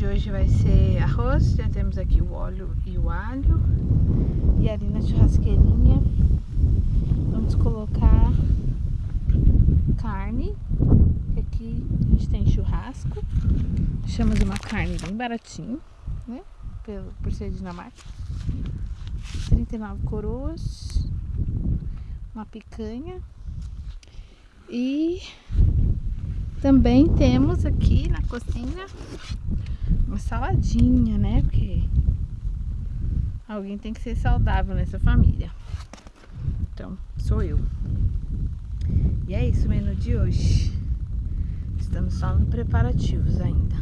de hoje vai ser arroz, já temos aqui o óleo e o alho. E ali na churrasqueirinha vamos colocar carne. Aqui a gente tem churrasco. Achamos uma carne bem baratinho, né? Pelo, por ser Dinamarca. 39 coroas. Uma picanha. E também temos aqui na cozinha uma saladinha, né? Porque alguém tem que ser saudável nessa família. Então, sou eu. E é isso o menu de hoje. Estamos só nos preparativos ainda.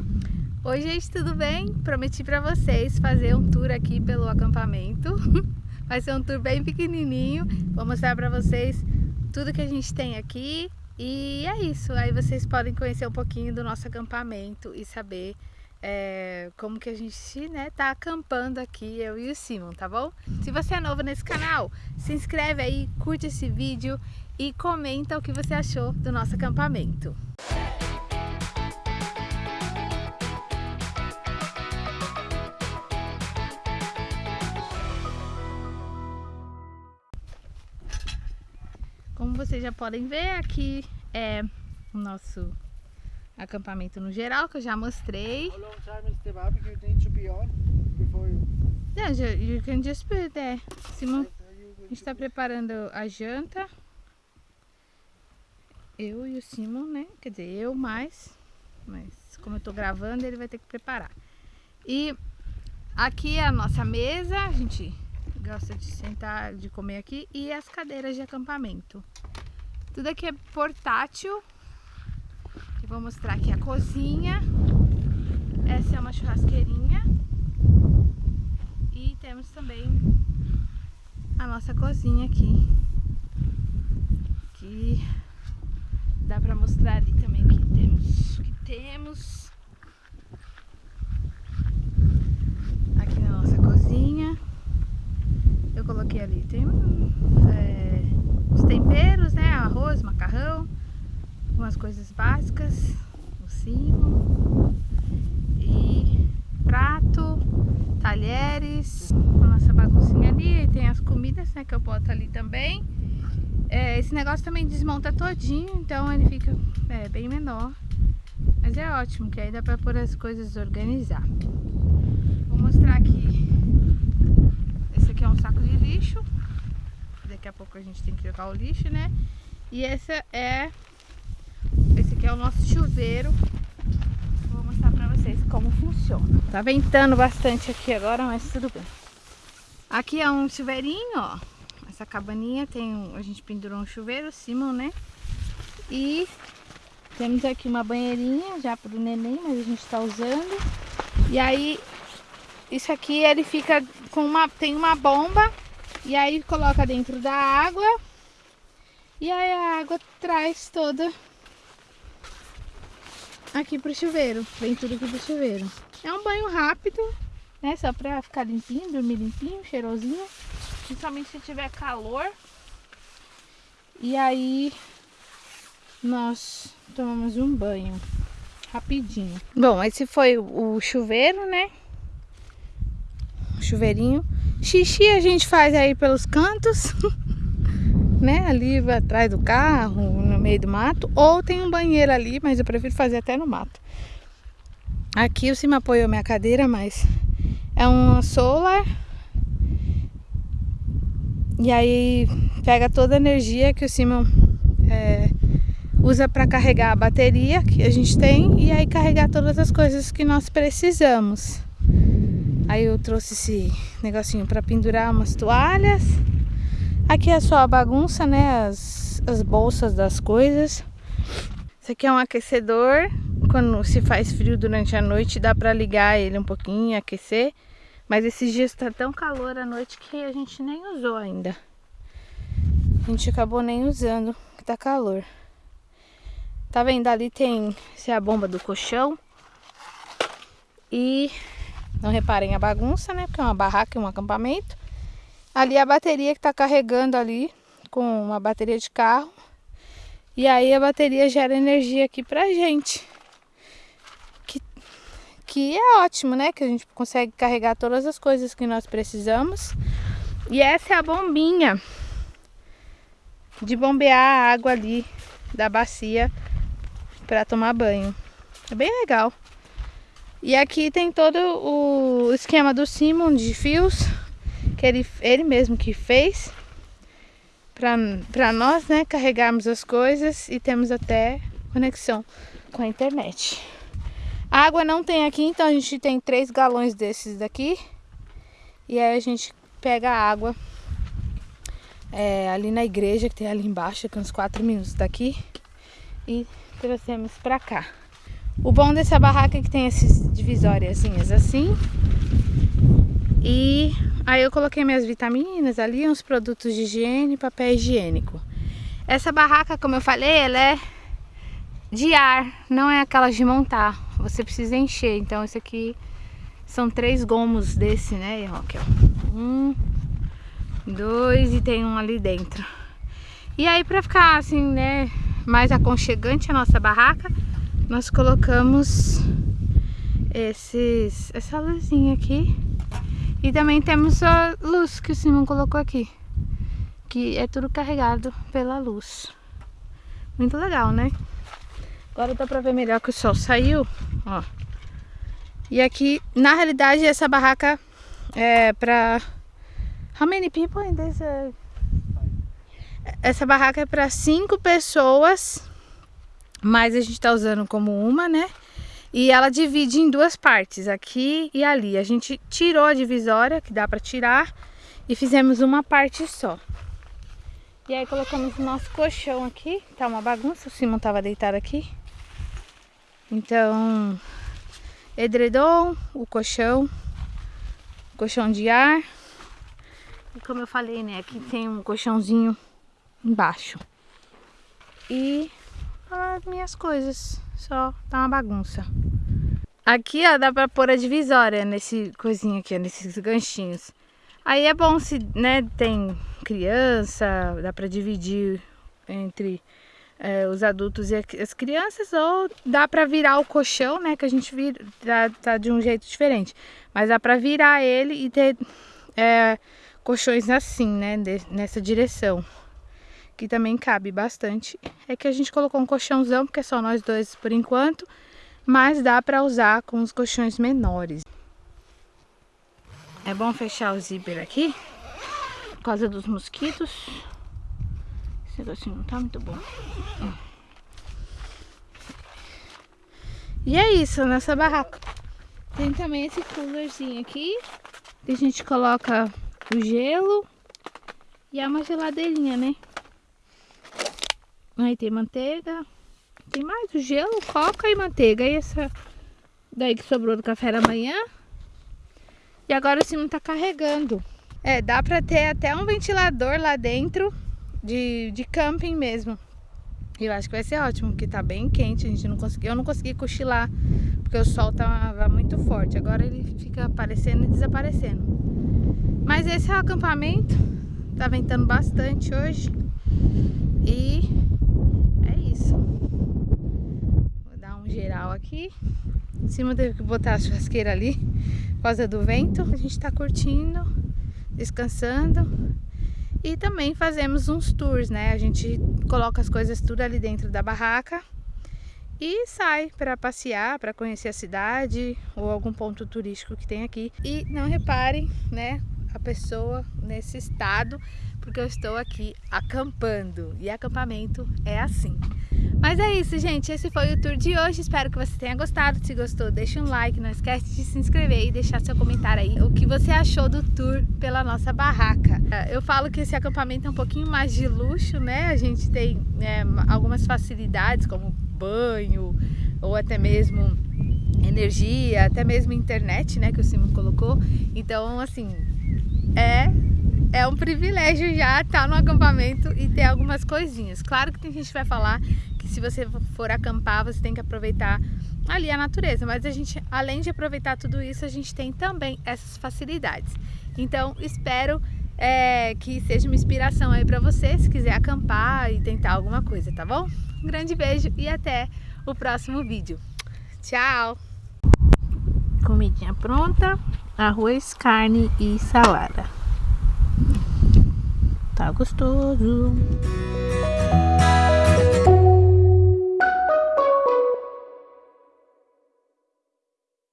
Oi, gente, tudo bem? Prometi para vocês fazer um tour aqui pelo acampamento. Vai ser um tour bem pequenininho. Vou mostrar para vocês tudo que a gente tem aqui, e é isso, aí vocês podem conhecer um pouquinho do nosso acampamento e saber é, como que a gente né, tá acampando aqui, eu e o Simon, tá bom? Se você é novo nesse canal, se inscreve aí, curte esse vídeo e comenta o que você achou do nosso acampamento. Como vocês já podem ver, aqui é o nosso acampamento no geral, que eu já mostrei. How long time is the barbecue need to be on before you... Yeah, you can just put there. Simon, a gente está preparando a janta. Eu e o Simon, né? Quer dizer, eu mais. Mas como eu tô gravando, ele vai ter que preparar. E aqui é a nossa mesa. A gente gosta de sentar, de comer aqui, e as cadeiras de acampamento. Tudo aqui é portátil. Vou mostrar aqui a cozinha. Essa é uma churrasqueirinha. E temos também a nossa cozinha aqui. Que dá pra mostrar ali também o que temos. O que temos. Aqui na nossa cozinha eu coloquei ali. Tem é, os temperos, né? Arroz, macarrão, umas coisas básicas, o cimo e prato, talheres, a nossa baguncinha ali. E tem as comidas, né? Que eu boto ali também. É, esse negócio também desmonta todinho, então ele fica é, bem menor. Mas é ótimo, que aí dá pra pôr as coisas organizar. Vou mostrar aqui aqui é um saco de lixo. Daqui a pouco a gente tem que jogar o lixo, né? E esse é... É o nosso chuveiro. Vou mostrar pra vocês como funciona. Tá ventando bastante aqui agora, mas tudo bem. Aqui é um chuveirinho, ó. Essa cabaninha tem um, a gente pendurou um chuveiro, Simon, né? E temos aqui uma banheirinha já pro neném, mas a gente tá usando. E aí isso aqui ele fica com uma tem uma bomba e aí coloca dentro da água e aí a água traz toda aqui pro chuveiro, vem tudo aqui pro chuveiro. É um banho rápido, né? Só pra ficar limpinho, dormir limpinho, cheirosinho. Principalmente se tiver calor. E aí nós tomamos um banho rapidinho. Bom, esse foi o chuveiro, né? chuveirinho. Xixi a gente faz aí pelos cantos, né? Ali atrás do carro, meio do mato. Ou tem um banheiro ali, mas eu prefiro fazer até no mato. Aqui o cima apoiou minha cadeira, mas é um solar. E aí pega toda a energia que o Simon é, usa para carregar a bateria que a gente tem e aí carregar todas as coisas que nós precisamos. Aí eu trouxe esse negocinho para pendurar umas toalhas. Aqui é só a bagunça, né? As, as bolsas das coisas. Isso aqui é um aquecedor. Quando se faz frio durante a noite, dá para ligar ele um pouquinho aquecer. Mas esses dias tá tão calor à noite que a gente nem usou ainda. A gente acabou nem usando, que tá calor. Tá vendo? Ali tem essa é a bomba do colchão. E não reparem a bagunça, né? Porque é uma barraca um acampamento. Ali é a bateria que está carregando ali com uma bateria de carro. E aí a bateria gera energia aqui pra gente. Que, que é ótimo, né? Que a gente consegue carregar todas as coisas que nós precisamos. E essa é a bombinha de bombear a água ali da bacia para tomar banho. É bem legal. E aqui tem todo o esquema do Simon de fios, que ele, ele mesmo que fez para nós, né, carregarmos as coisas e temos até conexão com a internet. A água não tem aqui, então a gente tem três galões desses daqui. E aí a gente pega a água é, ali na igreja, que tem ali embaixo, que é uns 4 minutos daqui. E trouxemos pra cá. O bom dessa barraca é que tem esses divisóriazinhas assim. E aí eu coloquei minhas vitaminas ali, uns produtos de higiene, papel higiênico. Essa barraca, como eu falei, ela é de ar, não é aquela de montar. Você precisa encher. Então esse aqui são três gomos desse, né? Aqui, ó. Um, dois e tem um ali dentro. E aí para ficar assim, né, mais aconchegante a nossa barraca, nós colocamos esses, essa luzinha aqui. E também temos a luz que o Simon colocou aqui. Que é tudo carregado pela luz. Muito legal, né? Agora dá pra ver melhor que o sol saiu, ó. E aqui, na realidade, essa barraca é pra... How many people in this? Uh... Essa barraca é pra cinco pessoas, mas a gente tá usando como uma, né? E ela divide em duas partes, aqui e ali. A gente tirou a divisória, que dá pra tirar, e fizemos uma parte só. E aí colocamos o nosso colchão aqui, tá uma bagunça, o Simon tava deitado aqui. Então, edredom, o colchão, colchão de ar. E como eu falei, né, aqui tem um colchãozinho embaixo. E as minhas coisas, só tá uma bagunça. Aqui, ó, dá pra pôr a divisória nesse coisinho aqui, ó, nesses ganchinhos. Aí é bom se, né, tem criança, dá pra dividir entre é, os adultos e as crianças, ou dá para virar o colchão, né? Que a gente vira, tá, tá de um jeito diferente. Mas dá para virar ele e ter é, colchões assim, né? De, nessa direção. Que também cabe bastante. É que a gente colocou um colchãozão, porque é só nós dois por enquanto. Mas dá para usar com os colchões menores. É bom fechar o zíper aqui. Por causa dos mosquitos. Esse negocinho não tá muito bom. E é isso, nessa barraca. Tem também esse coolerzinho aqui. A gente coloca o gelo. E é uma geladeirinha, né? Aí tem manteiga. Tem mais o gelo, coca e manteiga. E essa daí que sobrou do café da manhã. E agora o cima tá carregando. É, dá pra ter até um ventilador lá dentro de, de camping mesmo. Eu acho que vai ser ótimo, porque tá bem quente, a gente não conseguiu, eu não consegui cochilar, porque o sol tava muito forte. Agora ele fica aparecendo e desaparecendo. Mas esse é o acampamento. Tá ventando bastante hoje. E é isso. Vou dar um geral aqui. Em cima teve que botar a churrasqueira ali por causa do vento. A gente tá curtindo, descansando. E também fazemos uns tours, né? A gente coloca as coisas tudo ali dentro da barraca e sai para passear, para conhecer a cidade ou algum ponto turístico que tem aqui. E não reparem, né, a pessoa nesse estado, porque eu estou aqui acampando e acampamento é assim. Mas é isso, gente. Esse foi o tour de hoje. Espero que você tenha gostado. Se gostou, deixa um like. Não esquece de se inscrever e deixar seu comentário aí. O que você achou do tour pela nossa barraca. É, eu falo que esse acampamento é um pouquinho mais de luxo, né? A gente tem é, algumas facilidades, como banho, ou até mesmo energia, até mesmo internet, né? Que o Simon colocou. Então, assim, é é um privilégio já estar no acampamento e ter algumas coisinhas. Claro que tem gente que vai falar que se você for acampar, você tem que aproveitar ali a natureza, mas a gente, além de aproveitar tudo isso, a gente tem também essas facilidades. Então, espero é, que seja uma inspiração aí para você, se quiser acampar e tentar alguma coisa, tá bom? Um grande beijo e até o próximo vídeo. Tchau! comidinha pronta. Arroz, carne e salada. Tá gostoso.